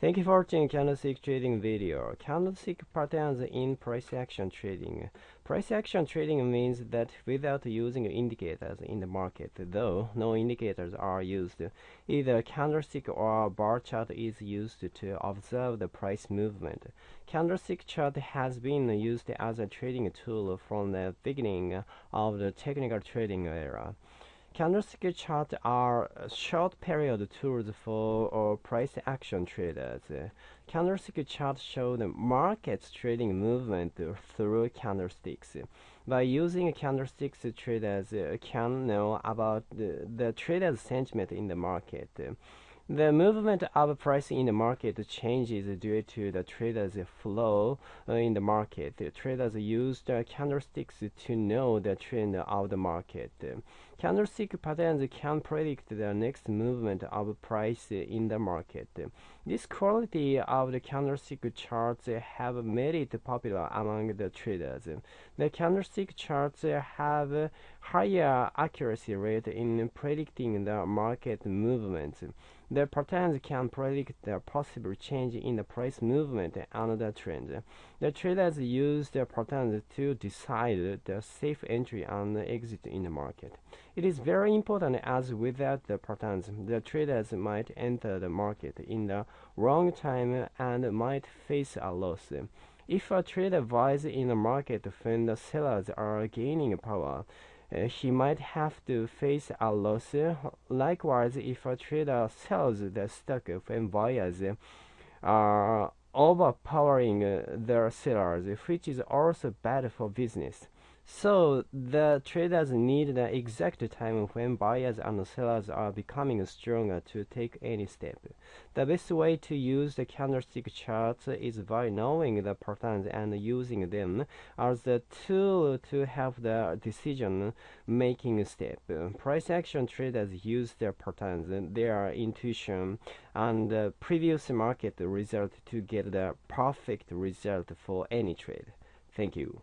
Thank you for watching candlestick trading video. Candlestick patterns in price action trading. Price action trading means that without using indicators in the market, though no indicators are used, either candlestick or bar chart is used to observe the price movement. Candlestick chart has been used as a trading tool from the beginning of the technical trading era. Candlestick charts are short period tools for price action traders. Candlestick charts show the market's trading movement through candlesticks. By using candlesticks, traders can know about the, the trader's sentiment in the market. The movement of price in the market changes due to the traders' flow in the market. Traders use the candlesticks to know the trend of the market. Candlestick patterns can predict the next movement of price in the market. This quality of the candlestick charts have made it popular among the traders. The candlestick charts have higher accuracy rate in predicting the market movements. The patterns can predict the possible change in the price movement and the trend. The traders use the patterns to decide the safe entry and exit in the market. It is very important as without the patterns, the traders might enter the market in the wrong time and might face a loss. If a trader buys in the market when the sellers are gaining power, uh, he might have to face a loss. Likewise, if a trader sells the stock when buyers are overpowering their sellers, which is also bad for business. So the traders need the exact time when buyers and sellers are becoming stronger to take any step. The best way to use the candlestick charts is by knowing the patterns and using them as the tool to have the decision making step. Price action traders use their patterns, their intuition, and the previous market result to get the perfect result for any trade. Thank you.